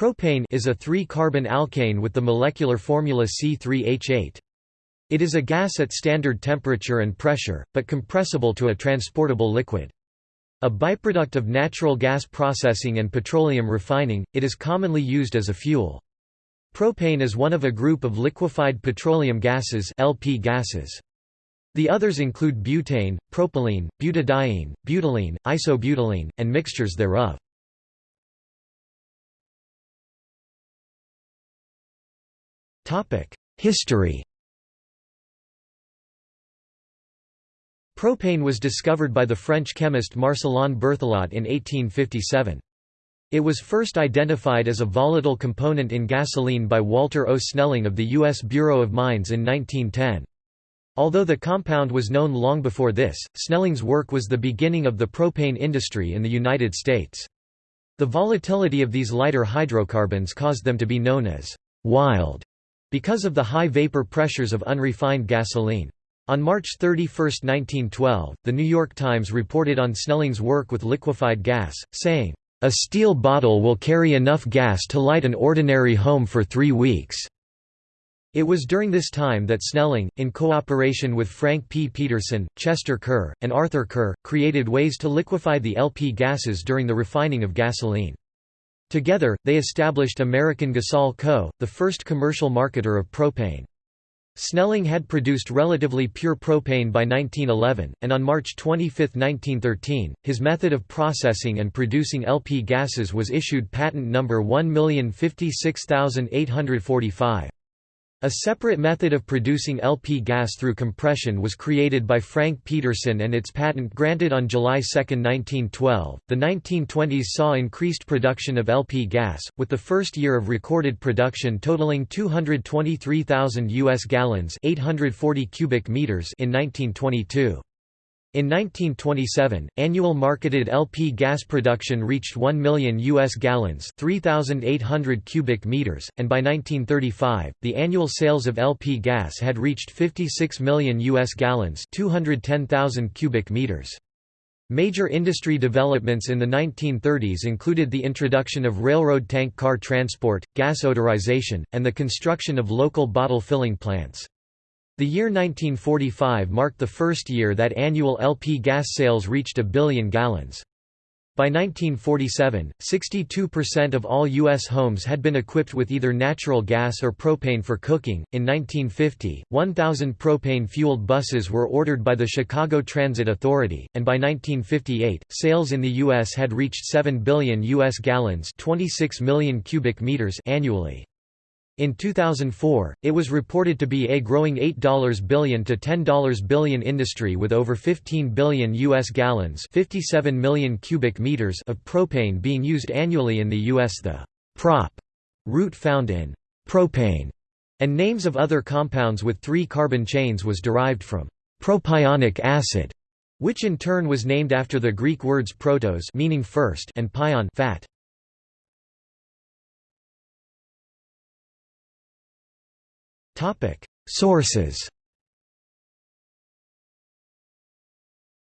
Propane is a 3-carbon alkane with the molecular formula C3H8. It is a gas at standard temperature and pressure, but compressible to a transportable liquid. A byproduct of natural gas processing and petroleum refining, it is commonly used as a fuel. Propane is one of a group of liquefied petroleum gases LP gases. The others include butane, propylene, butadiene, butylene, isobutylene, and mixtures thereof. History Propane was discovered by the French chemist Marcellin Berthelot in 1857. It was first identified as a volatile component in gasoline by Walter O. Snelling of the U.S. Bureau of Mines in 1910. Although the compound was known long before this, Snelling's work was the beginning of the propane industry in the United States. The volatility of these lighter hydrocarbons caused them to be known as «wild» because of the high vapor pressures of unrefined gasoline. On March 31, 1912, The New York Times reported on Snelling's work with liquefied gas, saying, "...a steel bottle will carry enough gas to light an ordinary home for three weeks." It was during this time that Snelling, in cooperation with Frank P. Peterson, Chester Kerr, and Arthur Kerr, created ways to liquefy the LP gases during the refining of gasoline. Together, they established American Gasol Co., the first commercial marketer of propane. Snelling had produced relatively pure propane by 1911, and on March 25, 1913, his method of processing and producing LP gases was issued patent number 1056845. A separate method of producing LP gas through compression was created by Frank Peterson and its patent granted on July 2, 1912. The 1920s saw increased production of LP gas, with the first year of recorded production totaling 223,000 US gallons, 840 cubic meters in 1922. In 1927, annual marketed LP gas production reached 1 million U.S. gallons 3,800 cubic meters, and by 1935, the annual sales of LP gas had reached 56 million U.S. gallons 210,000 cubic meters. Major industry developments in the 1930s included the introduction of railroad tank car transport, gas odorization, and the construction of local bottle filling plants. The year 1945 marked the first year that annual LP gas sales reached a billion gallons. By 1947, 62% of all U.S. homes had been equipped with either natural gas or propane for cooking. In 1950, 1,000 propane fueled buses were ordered by the Chicago Transit Authority, and by 1958, sales in the U.S. had reached 7 billion U.S. gallons 26 million cubic meters annually. In 2004, it was reported to be a growing $8 billion to $10 billion industry with over 15 billion U.S. gallons 57 million cubic meters of propane being used annually in the U.S. The prop root found in propane and names of other compounds with three carbon chains was derived from propionic acid, which in turn was named after the Greek words protos meaning first and pion fat. Sources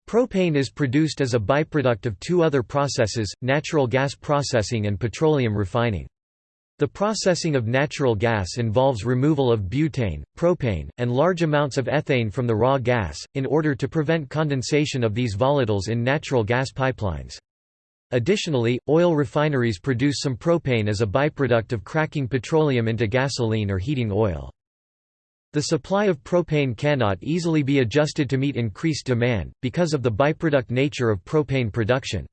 Propane is produced as a byproduct of two other processes, natural gas processing and petroleum refining. The processing of natural gas involves removal of butane, propane, and large amounts of ethane from the raw gas, in order to prevent condensation of these volatiles in natural gas pipelines. Additionally, oil refineries produce some propane as a byproduct of cracking petroleum into gasoline or heating oil. The supply of propane cannot easily be adjusted to meet increased demand, because of the byproduct nature of propane production.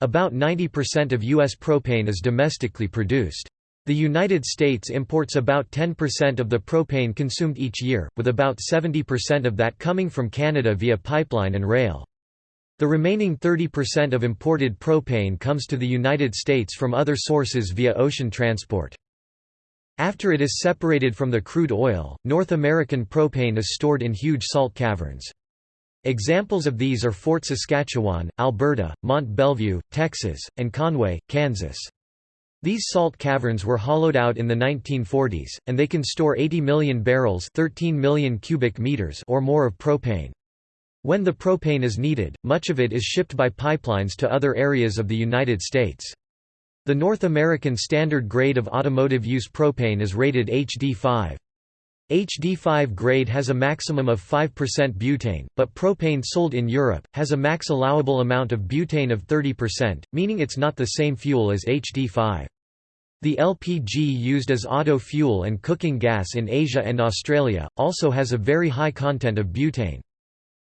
About 90% of U.S. propane is domestically produced. The United States imports about 10% of the propane consumed each year, with about 70% of that coming from Canada via pipeline and rail. The remaining 30% of imported propane comes to the United States from other sources via ocean transport. After it is separated from the crude oil, North American propane is stored in huge salt caverns. Examples of these are Fort Saskatchewan, Alberta, Mont Belvieu, Texas, and Conway, Kansas. These salt caverns were hollowed out in the 1940s, and they can store 80 million barrels 13 million cubic meters or more of propane. When the propane is needed, much of it is shipped by pipelines to other areas of the United States. The North American standard grade of automotive use propane is rated HD5. HD5 grade has a maximum of 5% butane, but propane sold in Europe, has a max allowable amount of butane of 30%, meaning it's not the same fuel as HD5. The LPG used as auto fuel and cooking gas in Asia and Australia, also has a very high content of butane.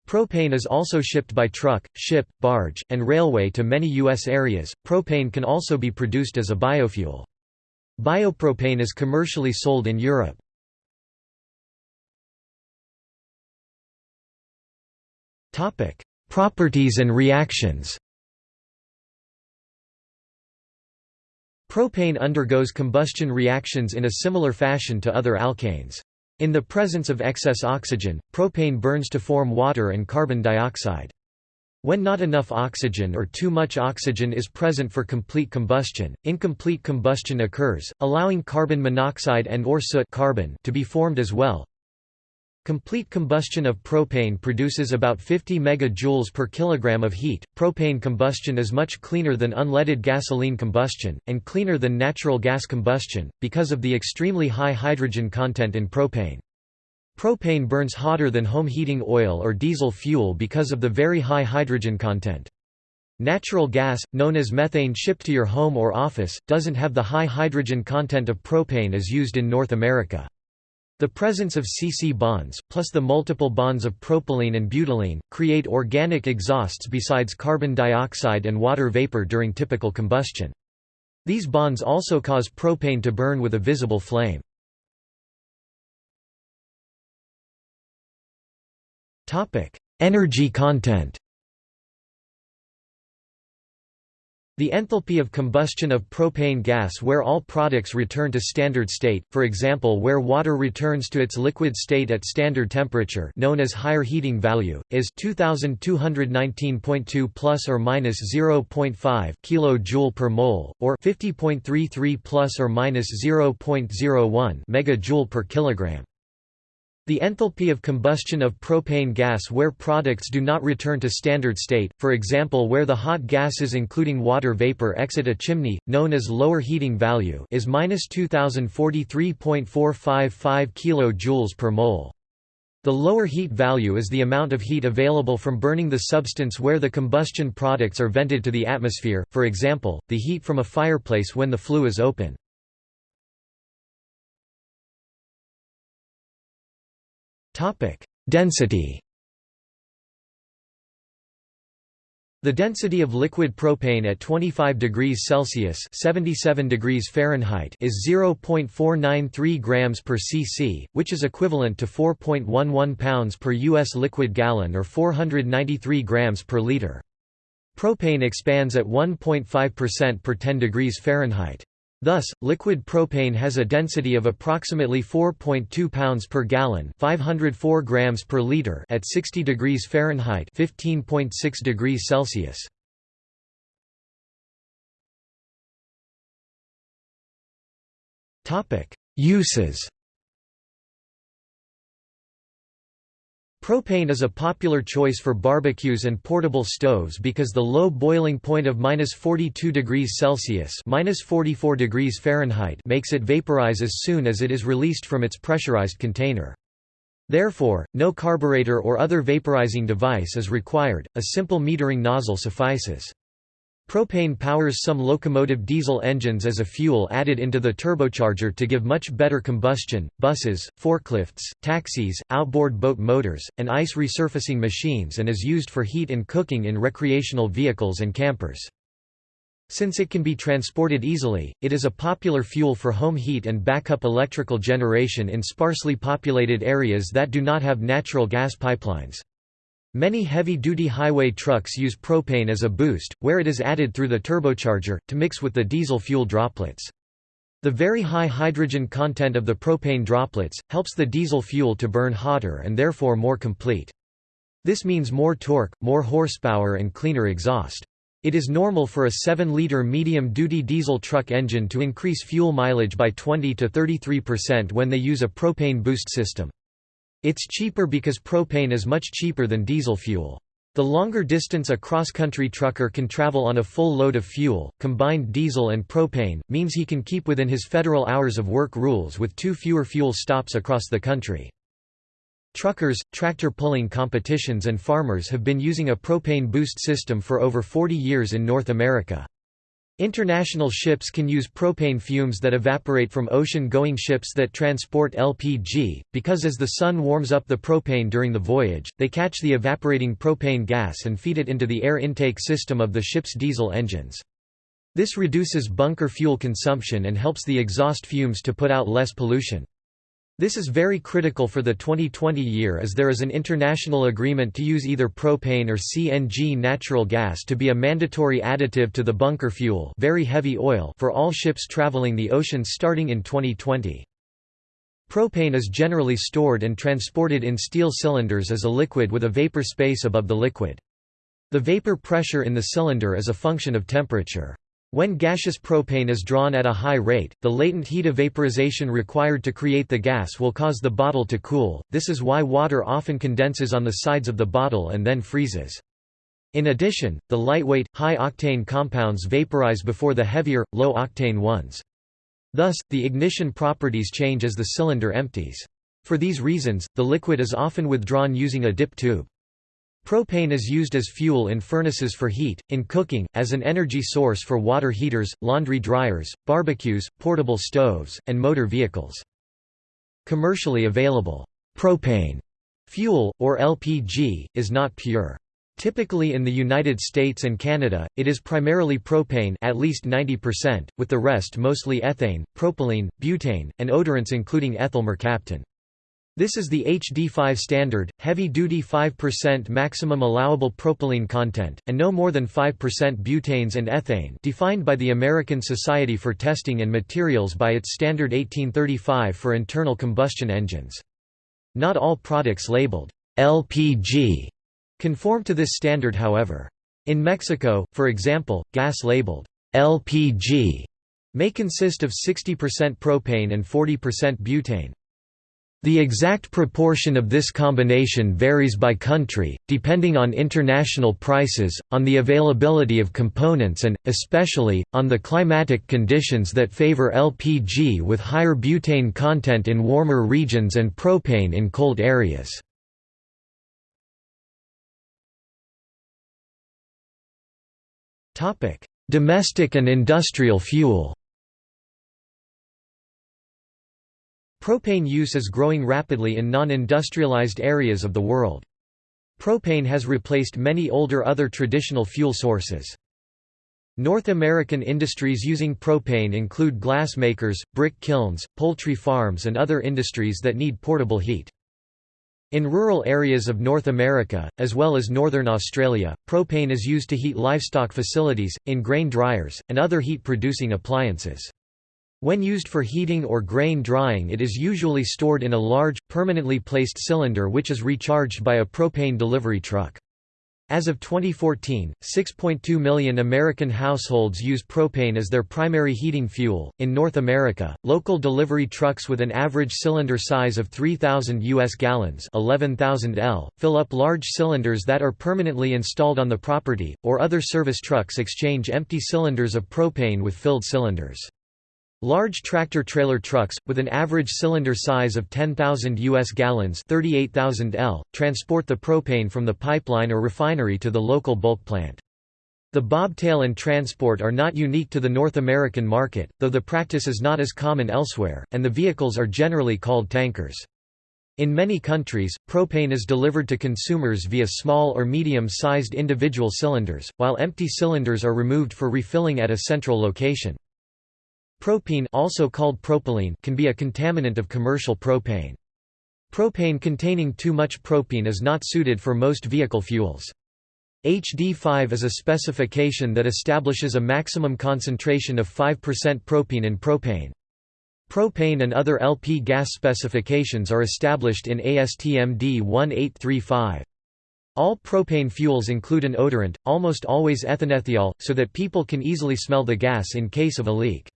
Propane is also shipped by truck, ship, barge, and railway to many U.S. areas. Propane can also be produced as a biofuel. Biopropane is commercially sold in Europe. Topic: Properties and reactions. Propane undergoes combustion reactions in a similar fashion to other alkanes. In the presence of excess oxygen, propane burns to form water and carbon dioxide. When not enough oxygen or too much oxygen is present for complete combustion, incomplete combustion occurs, allowing carbon monoxide and or soot carbon to be formed as well. Complete combustion of propane produces about 50 MJ per kilogram of heat. Propane combustion is much cleaner than unleaded gasoline combustion, and cleaner than natural gas combustion, because of the extremely high hydrogen content in propane. Propane burns hotter than home heating oil or diesel fuel because of the very high hydrogen content. Natural gas, known as methane shipped to your home or office, doesn't have the high hydrogen content of propane as used in North America. The presence of C-C bonds, plus the multiple bonds of propylene and butylene, create organic exhausts besides carbon dioxide and water vapor during typical combustion. These bonds also cause propane to burn with a visible flame. Energy content The enthalpy of combustion of propane gas where all products return to standard state, for example where water returns to its liquid state at standard temperature known as higher heating value, is 2219.2 plus or minus 0.5 kJ per mole, or 50.33 plus or minus 0.01 megajoule per kilogram. The enthalpy of combustion of propane gas where products do not return to standard state, for example where the hot gases including water vapor exit a chimney, known as lower heating value is minus 2043.455 kJ per mole. The lower heat value is the amount of heat available from burning the substance where the combustion products are vented to the atmosphere, for example, the heat from a fireplace when the flue is open. Density The density of liquid propane at 25 degrees Celsius (77 degrees Fahrenheit) is 0.493 grams per cc, which is equivalent to 4.11 pounds per US liquid gallon or 493 grams per liter. Propane expands at 1.5% per 10 degrees Fahrenheit. Thus, liquid propane has a density of approximately 4.2 pounds per gallon, 504 grams per liter at 60 degrees Fahrenheit, 15.6 degrees Celsius. Topic: Uses Propane is a popular choice for barbecues and portable stoves because the low boiling point of -42 degrees Celsius (-44 degrees Fahrenheit) makes it vaporize as soon as it is released from its pressurized container. Therefore, no carburetor or other vaporizing device is required, a simple metering nozzle suffices. Propane powers some locomotive diesel engines as a fuel added into the turbocharger to give much better combustion, buses, forklifts, taxis, outboard boat motors, and ice resurfacing machines and is used for heat and cooking in recreational vehicles and campers. Since it can be transported easily, it is a popular fuel for home heat and backup electrical generation in sparsely populated areas that do not have natural gas pipelines. Many heavy-duty highway trucks use propane as a boost, where it is added through the turbocharger, to mix with the diesel fuel droplets. The very high hydrogen content of the propane droplets, helps the diesel fuel to burn hotter and therefore more complete. This means more torque, more horsepower and cleaner exhaust. It is normal for a 7-liter medium-duty diesel truck engine to increase fuel mileage by 20 to 33% when they use a propane boost system. It's cheaper because propane is much cheaper than diesel fuel. The longer distance a cross-country trucker can travel on a full load of fuel, combined diesel and propane, means he can keep within his federal hours of work rules with two fewer fuel stops across the country. Truckers, tractor pulling competitions and farmers have been using a propane boost system for over 40 years in North America. International ships can use propane fumes that evaporate from ocean-going ships that transport LPG, because as the sun warms up the propane during the voyage, they catch the evaporating propane gas and feed it into the air intake system of the ship's diesel engines. This reduces bunker fuel consumption and helps the exhaust fumes to put out less pollution. This is very critical for the 2020 year as there is an international agreement to use either propane or CNG natural gas to be a mandatory additive to the bunker fuel very heavy oil for all ships traveling the oceans starting in 2020. Propane is generally stored and transported in steel cylinders as a liquid with a vapor space above the liquid. The vapor pressure in the cylinder is a function of temperature. When gaseous propane is drawn at a high rate, the latent heat of vaporization required to create the gas will cause the bottle to cool, this is why water often condenses on the sides of the bottle and then freezes. In addition, the lightweight, high-octane compounds vaporize before the heavier, low-octane ones. Thus, the ignition properties change as the cylinder empties. For these reasons, the liquid is often withdrawn using a dip tube. Propane is used as fuel in furnaces for heat, in cooking, as an energy source for water heaters, laundry dryers, barbecues, portable stoves, and motor vehicles. Commercially available propane fuel, or LPG, is not pure. Typically in the United States and Canada, it is primarily propane at least 90%, with the rest mostly ethane, propylene, butane, and odorants including ethyl mercaptan. This is the HD5 standard, heavy-duty 5% maximum allowable propylene content, and no more than 5% butanes and ethane defined by the American Society for Testing and Materials by its standard 1835 for internal combustion engines. Not all products labeled LPG conform to this standard however. In Mexico, for example, gas labeled LPG may consist of 60% propane and 40% butane. The exact proportion of this combination varies by country, depending on international prices, on the availability of components and, especially, on the climatic conditions that favor LPG with higher butane content in warmer regions and propane in cold areas. Domestic and industrial fuel Propane use is growing rapidly in non-industrialized areas of the world. Propane has replaced many older other traditional fuel sources. North American industries using propane include glass makers, brick kilns, poultry farms and other industries that need portable heat. In rural areas of North America, as well as northern Australia, propane is used to heat livestock facilities, in grain dryers, and other heat-producing appliances. When used for heating or grain drying it is usually stored in a large, permanently placed cylinder which is recharged by a propane delivery truck. As of 2014, 6.2 million American households use propane as their primary heating fuel. In North America, local delivery trucks with an average cylinder size of 3,000 U.S. gallons 11,000 L, fill up large cylinders that are permanently installed on the property, or other service trucks exchange empty cylinders of propane with filled cylinders. Large tractor-trailer trucks, with an average cylinder size of 10,000 U.S. gallons 38,000 L, transport the propane from the pipeline or refinery to the local bulk plant. The bobtail and transport are not unique to the North American market, though the practice is not as common elsewhere, and the vehicles are generally called tankers. In many countries, propane is delivered to consumers via small or medium-sized individual cylinders, while empty cylinders are removed for refilling at a central location. Propene also called propylene can be a contaminant of commercial propane. Propane containing too much propene is not suited for most vehicle fuels. HD5 is a specification that establishes a maximum concentration of 5% propene in propane. Propane and other LP gas specifications are established in ASTM D1835. All propane fuels include an odorant, almost always ethanethiol, so that people can easily smell the gas in case of a leak.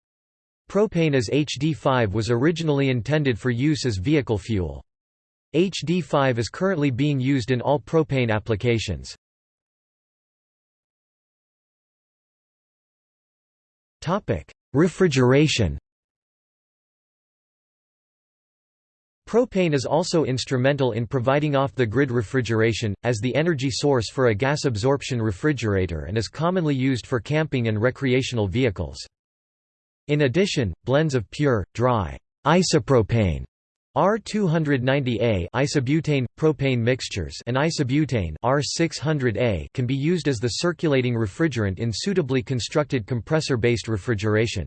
Propane as HD5 was originally intended for use as vehicle fuel. HD5 is currently being used in all propane applications. Refrigeration Propane is also instrumental in providing off-the-grid refrigeration, as the energy source for a gas absorption refrigerator and is commonly used for camping and recreational vehicles. In addition, blends of pure, dry, isopropane R290A isobutane propane mixtures and isobutane R600A can be used as the circulating refrigerant in suitably constructed compressor-based refrigeration.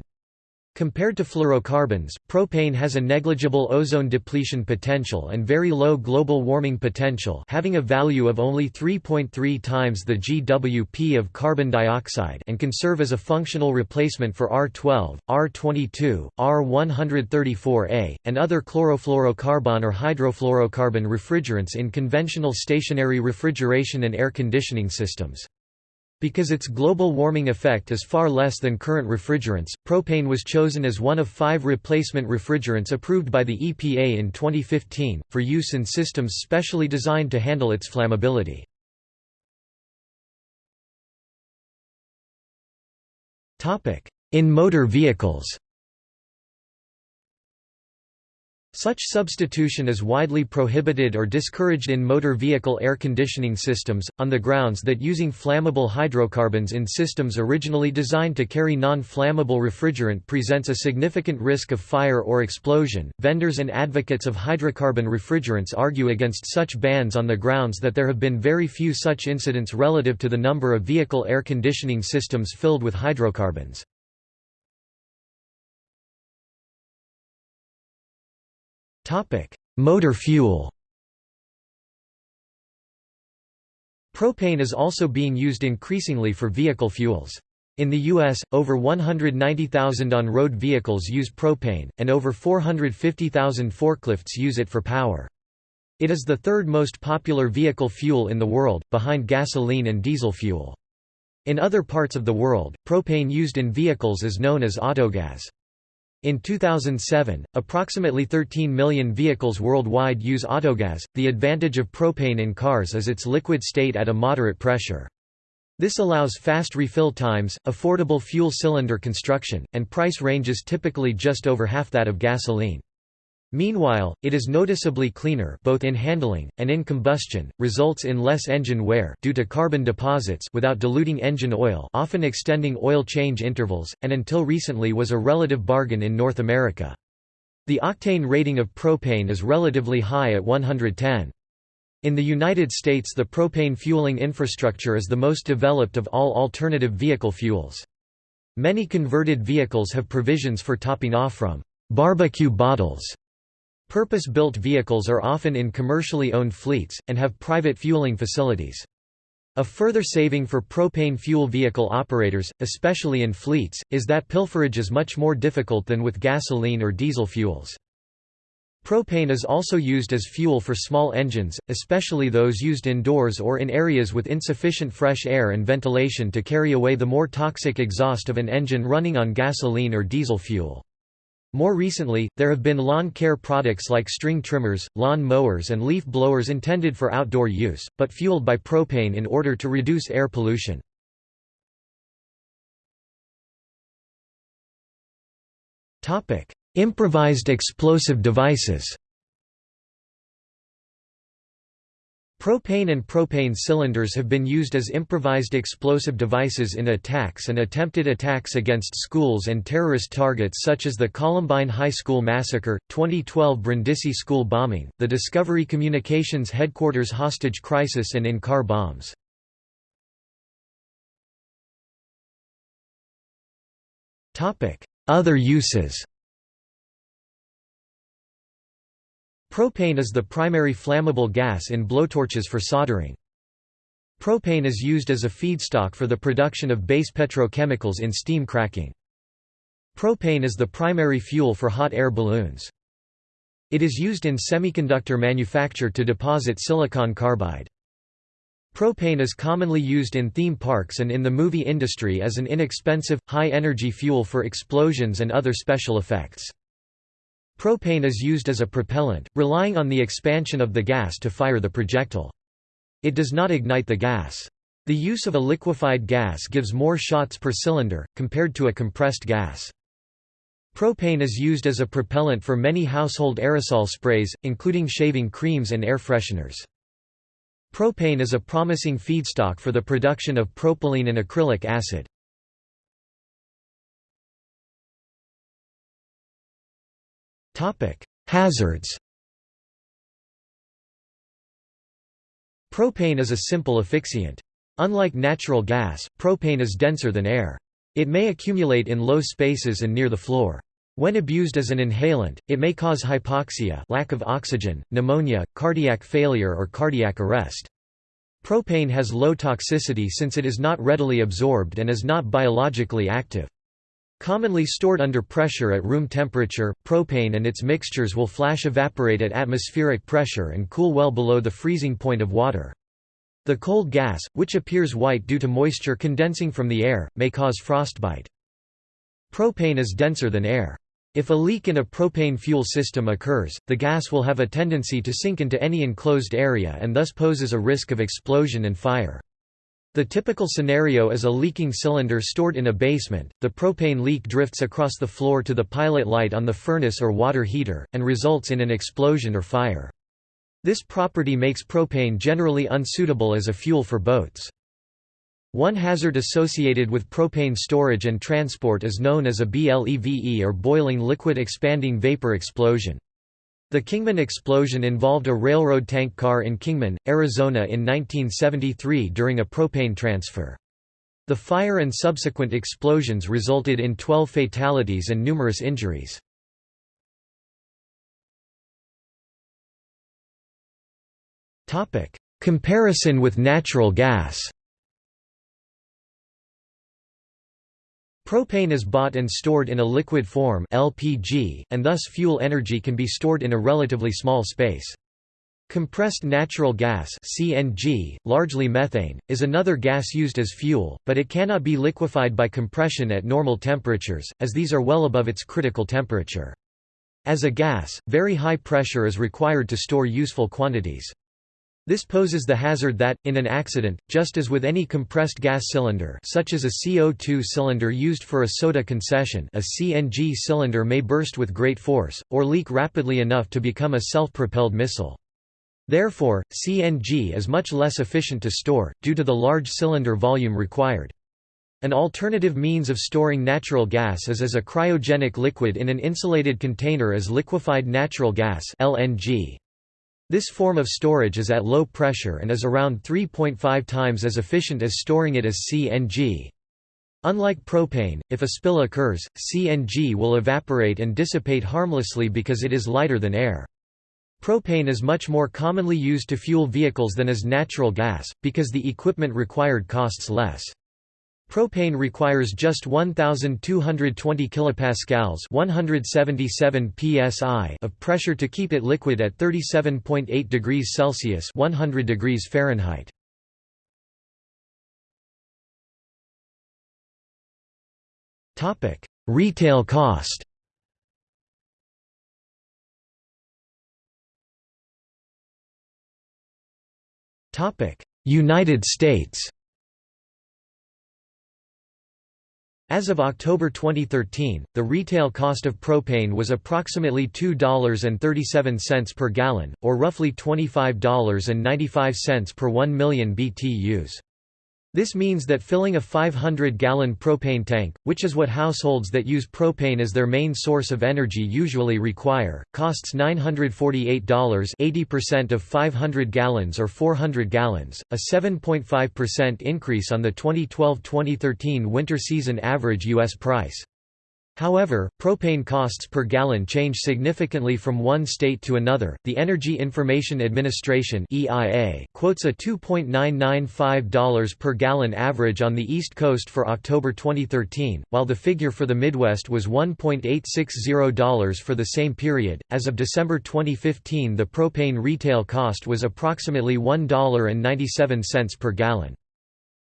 Compared to fluorocarbons, propane has a negligible ozone depletion potential and very low global warming potential having a value of only 3.3 times the GWP of carbon dioxide and can serve as a functional replacement for R12, R22, R134A, and other chlorofluorocarbon or hydrofluorocarbon refrigerants in conventional stationary refrigeration and air conditioning systems. Because its global warming effect is far less than current refrigerants, propane was chosen as one of five replacement refrigerants approved by the EPA in 2015, for use in systems specially designed to handle its flammability. In motor vehicles Such substitution is widely prohibited or discouraged in motor vehicle air conditioning systems, on the grounds that using flammable hydrocarbons in systems originally designed to carry non flammable refrigerant presents a significant risk of fire or explosion. Vendors and advocates of hydrocarbon refrigerants argue against such bans on the grounds that there have been very few such incidents relative to the number of vehicle air conditioning systems filled with hydrocarbons. Motor fuel Propane is also being used increasingly for vehicle fuels. In the U.S., over 190,000 on-road vehicles use propane, and over 450,000 forklifts use it for power. It is the third most popular vehicle fuel in the world, behind gasoline and diesel fuel. In other parts of the world, propane used in vehicles is known as autogas. In 2007, approximately 13 million vehicles worldwide use autogas. The advantage of propane in cars is its liquid state at a moderate pressure. This allows fast refill times, affordable fuel cylinder construction, and price ranges typically just over half that of gasoline. Meanwhile, it is noticeably cleaner both in handling, and in combustion, results in less engine wear due to carbon deposits without diluting engine oil often extending oil change intervals, and until recently was a relative bargain in North America. The octane rating of propane is relatively high at 110. In the United States the propane fueling infrastructure is the most developed of all alternative vehicle fuels. Many converted vehicles have provisions for topping off from barbecue bottles Purpose-built vehicles are often in commercially owned fleets, and have private fueling facilities. A further saving for propane fuel vehicle operators, especially in fleets, is that pilferage is much more difficult than with gasoline or diesel fuels. Propane is also used as fuel for small engines, especially those used indoors or in areas with insufficient fresh air and ventilation to carry away the more toxic exhaust of an engine running on gasoline or diesel fuel. More recently, there have been lawn care products like string trimmers, lawn mowers and leaf blowers intended for outdoor use, but fueled by propane in order to reduce air pollution. Improvised explosive devices Propane and propane cylinders have been used as improvised explosive devices in attacks and attempted attacks against schools and terrorist targets such as the Columbine High School massacre, 2012 Brindisi school bombing, the Discovery Communications headquarters hostage crisis and in-car bombs. Other uses Propane is the primary flammable gas in blowtorches for soldering. Propane is used as a feedstock for the production of base petrochemicals in steam cracking. Propane is the primary fuel for hot air balloons. It is used in semiconductor manufacture to deposit silicon carbide. Propane is commonly used in theme parks and in the movie industry as an inexpensive, high-energy fuel for explosions and other special effects. Propane is used as a propellant, relying on the expansion of the gas to fire the projectile. It does not ignite the gas. The use of a liquefied gas gives more shots per cylinder, compared to a compressed gas. Propane is used as a propellant for many household aerosol sprays, including shaving creams and air fresheners. Propane is a promising feedstock for the production of propylene and acrylic acid. Hazards Propane is a simple asphyxiant. Unlike natural gas, propane is denser than air. It may accumulate in low spaces and near the floor. When abused as an inhalant, it may cause hypoxia lack of oxygen, pneumonia, cardiac failure or cardiac arrest. Propane has low toxicity since it is not readily absorbed and is not biologically active. Commonly stored under pressure at room temperature, propane and its mixtures will flash evaporate at atmospheric pressure and cool well below the freezing point of water. The cold gas, which appears white due to moisture condensing from the air, may cause frostbite. Propane is denser than air. If a leak in a propane fuel system occurs, the gas will have a tendency to sink into any enclosed area and thus poses a risk of explosion and fire. The typical scenario is a leaking cylinder stored in a basement, the propane leak drifts across the floor to the pilot light on the furnace or water heater, and results in an explosion or fire. This property makes propane generally unsuitable as a fuel for boats. One hazard associated with propane storage and transport is known as a BLEVE or boiling liquid expanding vapor explosion. The Kingman explosion involved a railroad tank car in Kingman, Arizona in 1973 during a propane transfer. The fire and subsequent explosions resulted in 12 fatalities and numerous injuries. Comparison with natural gas Propane is bought and stored in a liquid form LPG, and thus fuel energy can be stored in a relatively small space. Compressed natural gas CNG, largely methane, is another gas used as fuel, but it cannot be liquefied by compression at normal temperatures, as these are well above its critical temperature. As a gas, very high pressure is required to store useful quantities. This poses the hazard that, in an accident, just as with any compressed gas cylinder such as a CO2 cylinder used for a soda concession a CNG cylinder may burst with great force, or leak rapidly enough to become a self-propelled missile. Therefore, CNG is much less efficient to store, due to the large cylinder volume required. An alternative means of storing natural gas is as a cryogenic liquid in an insulated container as liquefied natural gas LNG. This form of storage is at low pressure and is around 3.5 times as efficient as storing it as CNG. Unlike propane, if a spill occurs, CNG will evaporate and dissipate harmlessly because it is lighter than air. Propane is much more commonly used to fuel vehicles than as natural gas, because the equipment required costs less. Propane requires just 1220 kilopascals, 177 psi of pressure to keep it liquid at 37.8 degrees Celsius, 100 degrees Fahrenheit. Topic: Retail cost. Topic: United States. As of October 2013, the retail cost of propane was approximately $2.37 per gallon, or roughly $25.95 per 1 million BTUs. This means that filling a 500-gallon propane tank, which is what households that use propane as their main source of energy usually require, costs $948 80% of 500 gallons or 400 gallons, a 7.5% increase on the 2012-2013 winter season average U.S. price. However, propane costs per gallon change significantly from one state to another. The Energy Information Administration (EIA) quotes a $2.995 per gallon average on the East Coast for October 2013, while the figure for the Midwest was $1.860 for the same period. As of December 2015, the propane retail cost was approximately $1.97 per gallon.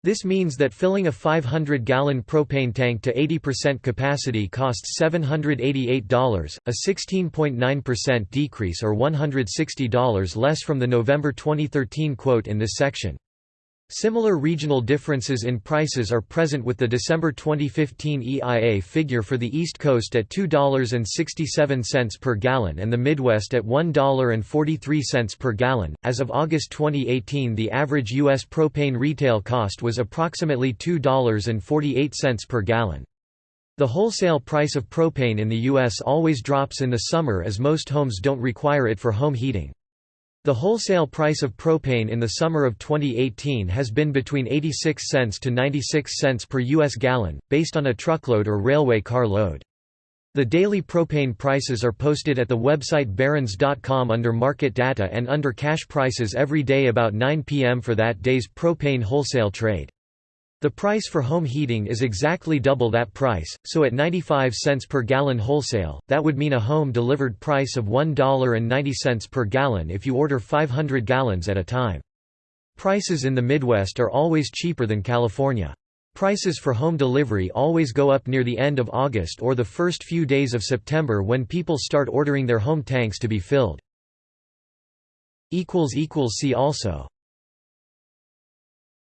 This means that filling a 500-gallon propane tank to 80% capacity costs $788, a 16.9% decrease or $160 less from the November 2013 quote in this section. Similar regional differences in prices are present with the December 2015 EIA figure for the East Coast at $2.67 per gallon and the Midwest at $1.43 per gallon. As of August 2018, the average U.S. propane retail cost was approximately $2.48 per gallon. The wholesale price of propane in the U.S. always drops in the summer as most homes don't require it for home heating. The wholesale price of propane in the summer of 2018 has been between 86 cents to 96 cents per U.S. gallon, based on a truckload or railway car load. The daily propane prices are posted at the website barron's.com under market data and under cash prices every day about 9 p.m. for that day's propane wholesale trade. The price for home heating is exactly double that price, so at 95 cents per gallon wholesale, that would mean a home-delivered price of $1.90 per gallon if you order 500 gallons at a time. Prices in the Midwest are always cheaper than California. Prices for home delivery always go up near the end of August or the first few days of September when people start ordering their home tanks to be filled. See also